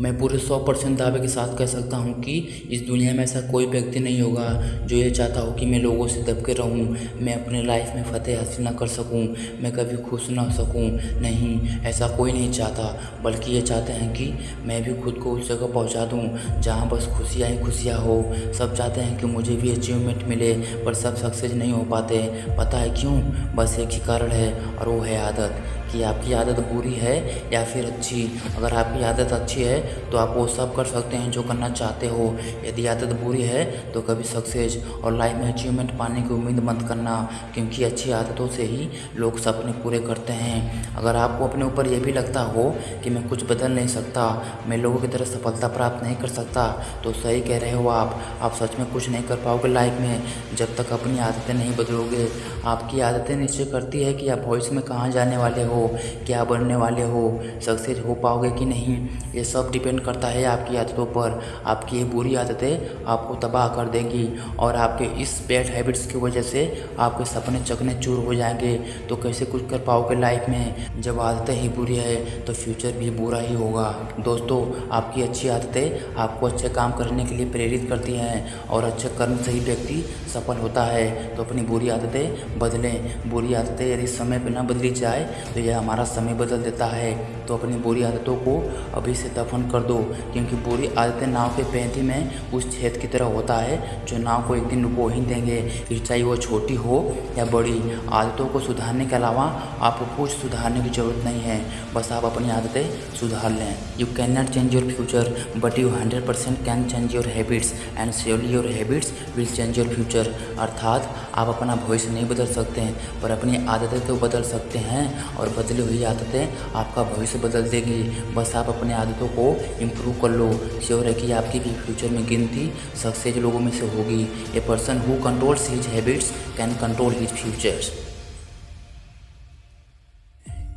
मैं पूरे सौ परसेंट दावे के साथ कह सकता हूँ कि इस दुनिया में ऐसा कोई व्यक्ति नहीं होगा जो ये चाहता हो कि मैं लोगों से दब के रहूँ, मैं अपने लाइफ में फ़तेह हासिल ना कर सकूँ, मैं कभी खुश ना हो सकूँ। नहीं, ऐसा कोई नहीं चाहता, बल्कि ये चाहते हैं कि मैं भी खुद को उस जगह पहुँचा दूँ जहाँ बस खुशियाँ ही खुशियाँ हो। सब चाहते हैं कि मुझे भी अचीवमेंट मिले, पर सब सक्सेस नहीं हो पाते। पता है क्यों? बस एक ही कारण है, और वो है आदत। कि आपकी आदत बुरी है या फिर अच्छी? अगर आपकी आदत अच्छी है तो आप वो सब कर सकते हैं जो करना चाहते हो। यदि आदत बुरी है तो कभी सक्सेस और लाइफ में अचीवमेंट पाने की उम्मीद मत करना, क्योंकि अच्छी आदतों से ही लोग सपने पूरे करते हैं। अगर आपको अपने ऊपर ये भी लगता हो कि मैं कुछ बदल नहीं सकता, मैं लोगों की तरह सफलता प्राप्त नहीं कर सकता तो सही कह रहे हो आप। आप सच में कुछ नहीं कर पाओगे लाइफ में, जब तक अपनी आदतें नहीं बदलोगे। आपकी आदतें निश्चय करती है कि आप भविष्य में कहाँ जाने वाले हो, क्या बनने वाले हो सक्सेस हो पाओगे कि नहीं? ये सब डिपेंड करता है आपकी आदतों पर। आपकी ये बुरी आदतें आपको तबाह कर देंगी और आपके इस बैड हैबिट्स की वजह से आपके सपने चकने चूर हो जाएँगे। तो कैसे कुछ कर पाओगे लाइफ में? जब आदतें ही बुरी है तो फ्यूचर भी बुरा ही होगा। दोस्तों, आपकी अच्छी आदतें आपको अच्छे काम करने के लिए प्रेरित करती हैं और अच्छे कर्म से ही व्यक्ति सफल होता है। तो अपनी बुरी आदतें बदलें। बुरी आदतें यदि समय पर न बदली जाए तो यह हमारा समय बदल देता है। तो अपनी बुरी आदतों को अभी से दफन कर दो, क्योंकि बुरी आदतें नाव के पैंती में उस छेद की तरह होता है, जो नाव को एक दिन डुबो ही देंगे। फिर चाहे वो छोटी हो या बड़ी, आदतों को सुधारने के अलावा आपको कुछ सुधारने की ज़रूरत नहीं है। बस आप अपनी आदतें सुधार लें। You can not change your future but you hundred percent can change your habits and surely your habits will change your future अर्थात आप अपना भविष्य नहीं बदल सकते हैं पर अपनी आदतें तो बदल सकते हैं, और बदली हुई आदतें आपका भविष्य बदल देगी। बस आप अपनी आदतों को इम्प्रूव कर लो। श्योर है कि आपकी भी फ्यूचर में गिनती सक्सेस लोगों में से होगी। A person who controls his habits can control his futures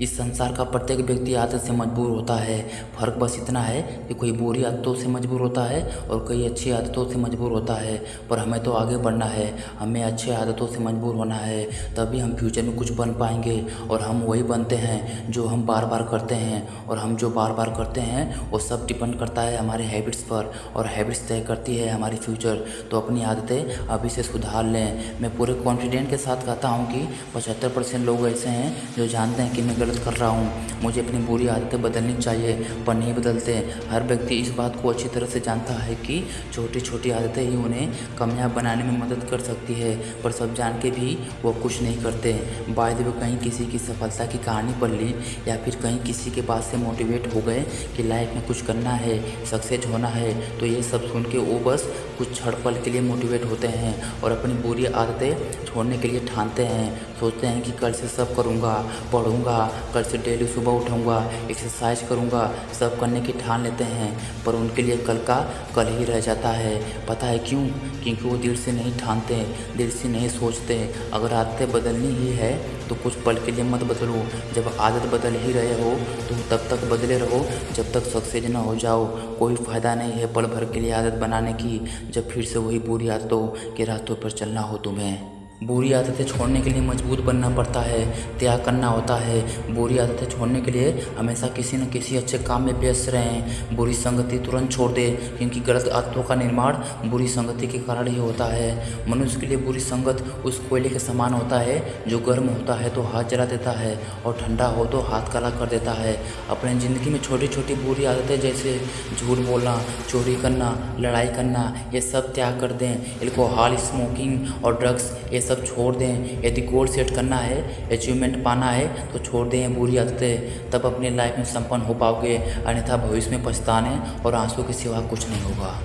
इस संसार का प्रत्येक व्यक्ति आदत से मजबूर होता है। फ़र्क बस इतना है कि कोई बुरी आदतों से मजबूर होता है और कोई अच्छी आदतों से मजबूर होता है। पर हमें तो आगे बढ़ना है, हमें अच्छी आदतों से मजबूर होना है, तभी हम फ्यूचर में कुछ बन पाएँगे। और हम वही बनते हैं जो हम बार बार करते हैं। और हम जो बार बार करते हैं, वो सब डिपेंड करता है हमारे हैबिट्स पर। और हैबिट्स तय करती है हमारी फ्यूचर तो अपनी आदतें अभी से सुधार लें। मैं पूरे कॉन्फिडेंट के साथ कहता हूँ कि पचहत्तर परसेंट लोग ऐसे हैं जो जानते हैं कि मैं गलत कर रहा हूँ। मुझे अपनी बुरी आदतें बदलनी चाहिए, पर नहीं बदलते। हर व्यक्ति इस बात को अच्छी तरह से जानता है कि छोटी छोटी आदतें ही उन्हें कामयाब बनाने में मदद कर सकती है, पर सब जान के भी वो कुछ नहीं करते। बाय द कहीं किसी की सफलता की कहानी पढ़ ली, या फिर कहीं किसी के पास से मोटिवेट हो गए कि लाइफ में कुछ करना है सक्सेस होना है तो ये सब सुन के वो बस कुछ क्षण पल के लिए मोटिवेट होते हैं और अपनी बुरी आदतें छोड़ने के लिए ठानते हैं। सोचते हैं कि कल से सब करूँगा, पढ़ूँगा कल से डेली सुबह उठाऊँगा एक्सरसाइज करूँगा, सब करने की ठान लेते हैं, पर उनके लिए कल का कल ही रह जाता है। पता है क्यों? क्योंकि वो दिल से नहीं ठानते, दिल से नहीं सोचते। अगर आदतें बदलनी ही है तो कुछ पल के लिए मत बदलो। जब आदत बदल ही रहे हो तो तब तक बदले रहो। जब तक सक्सेस ना हो जाओ, कोई फ़ायदा नहीं है पल भर के लिए आदत बनाने की। जब फिर से वही बुरी आदतों के रास्तों पर चलना हो तुम्हें। बुरी आदतें छोड़ने के लिए मज़बूत बनना पड़ता है, त्याग करना होता है। बुरी आदतें छोड़ने के लिए हमेशा किसी न किसी अच्छे काम में व्यस्त रहें। बुरी संगति तुरंत छोड़ दें, क्योंकि गलत आदतों का निर्माण बुरी संगति के कारण ही होता है। मनुष्य के लिए बुरी संगत उस कोयले के समान होता है, जो गर्म होता है तो हाथ जला देता है और ठंडा हो तो हाथ काला कर देता है। अपने ज़िंदगी में छोटी छोटी बुरी आदतें जैसे झूठ बोलना, चोरी करना, लड़ाई करना, ये सब त्याग कर दें। एल्कोहल स्मोकिंग और ड्रग्स, ये सब सब छोड़ दें। यदि गोल सेट करना है अचीवमेंट पाना है तो छोड़ दें, बुरी आदतें तब अपने लाइफ में संपन्न हो पाओगे। अन्यथा भविष्य में पछताने और आँसू के सिवा कुछ नहीं होगा।